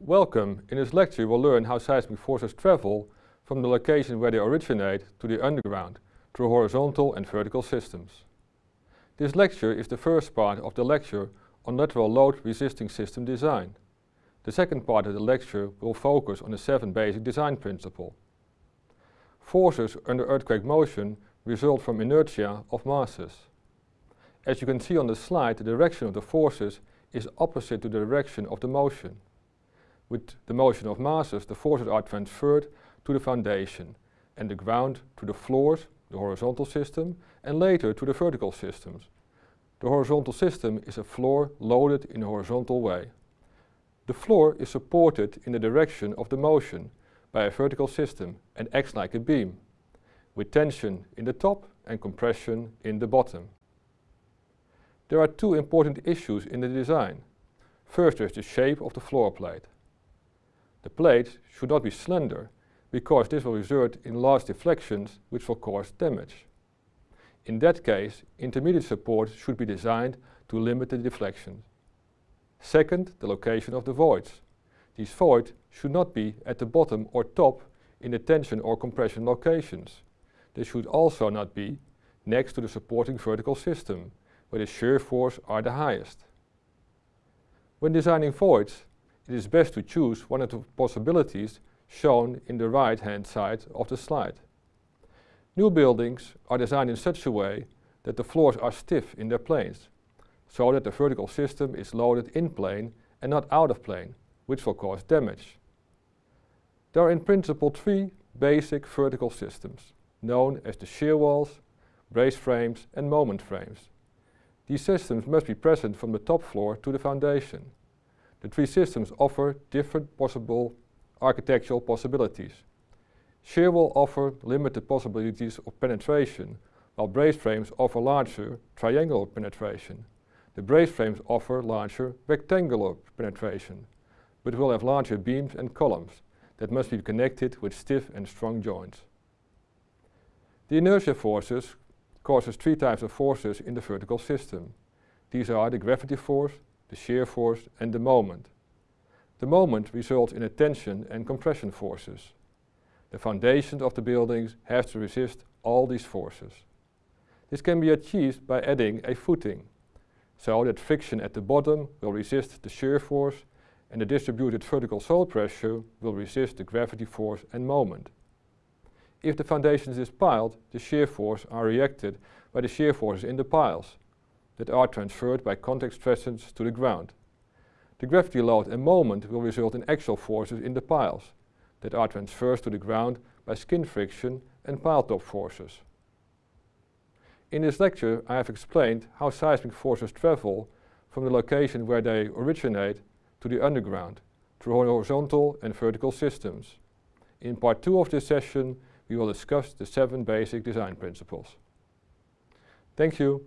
Welcome! In this lecture we'll learn how seismic forces travel from the location where they originate to the underground through horizontal and vertical systems. This lecture is the first part of the lecture on lateral load resisting system design. The second part of the lecture will focus on the seven basic design principles. Forces under earthquake motion result from inertia of masses. As you can see on the slide, the direction of the forces is opposite to the direction of the motion. With the motion of masses, the forces are transferred to the foundation and the ground to the floors, the horizontal system, and later to the vertical systems. The horizontal system is a floor loaded in a horizontal way. The floor is supported in the direction of the motion by a vertical system and acts like a beam, with tension in the top and compression in the bottom. There are two important issues in the design. First is the shape of the floor plate. The plate should not be slender, because this will result in large deflections which will cause damage. In that case, intermediate support should be designed to limit the deflections. Second, the location of the voids. These voids should not be at the bottom or top in the tension or compression locations. They should also not be next to the supporting vertical system, where the shear force are the highest. When designing voids, it is best to choose one of the possibilities shown in the right hand side of the slide. New buildings are designed in such a way that the floors are stiff in their planes, so that the vertical system is loaded in plane and not out of plane, which will cause damage. There are in principle three basic vertical systems, known as the shear walls, brace frames and moment frames. These systems must be present from the top floor to the foundation. The three systems offer different possible architectural possibilities. Shear wall offer limited possibilities of penetration, while brace frames offer larger triangular penetration. The brace frames offer larger rectangular penetration, but will have larger beams and columns that must be connected with stiff and strong joints. The inertia forces causes three types of forces in the vertical system. These are the gravity force, the shear force and the moment. The moment results in a tension and compression forces. The foundations of the buildings have to resist all these forces. This can be achieved by adding a footing, so that friction at the bottom will resist the shear force and the distributed vertical soil pressure will resist the gravity force and moment. If the foundation is piled, the shear force are reacted by the shear forces in the piles that are transferred by contact stresses to the ground. The gravity load and moment will result in axial forces in the piles that are transferred to the ground by skin friction and pile top forces. In this lecture I have explained how seismic forces travel from the location where they originate to the underground through horizontal and vertical systems. In part 2 of this session we will discuss the seven basic design principles. Thank you.